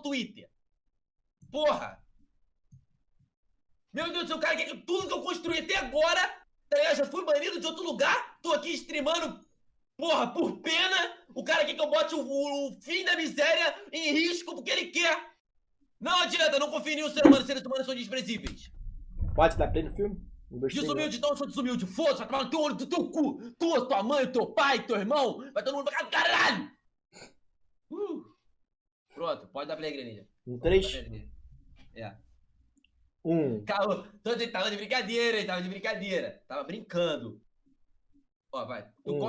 Twitter. Porra! Meu Deus do céu, cara, que- tudo que eu construí até agora, tá ligado? Já fui banido de outro lugar, tô aqui streamando, porra, por pena. O cara quer que eu bote o, o- fim da miséria em risco porque ele quer. Não adianta, não confio em nenhum ser humano, seres humanos são desprezíveis. Pode dar play no filme? Um, dois, três, Desumilde, então eu sou desumilde. Foda-se, vai tomar no teu olho do teu cu. Tu, tua mãe, teu pai, teu irmão. Vai todo mundo pra caralho. Pronto, pode dar play, Greninja. Um três. É. um. Calma, tô de- tava de brincadeira, hein? Tava de brincadeira. Tava brincando. Ó, vai. Tu Hum. conta.